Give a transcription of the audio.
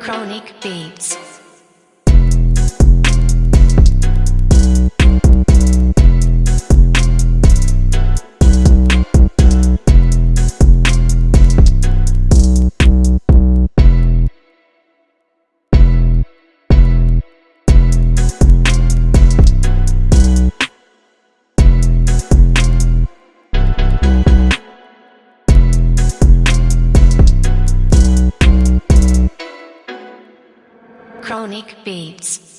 Chronic Beats. Chronic Beats.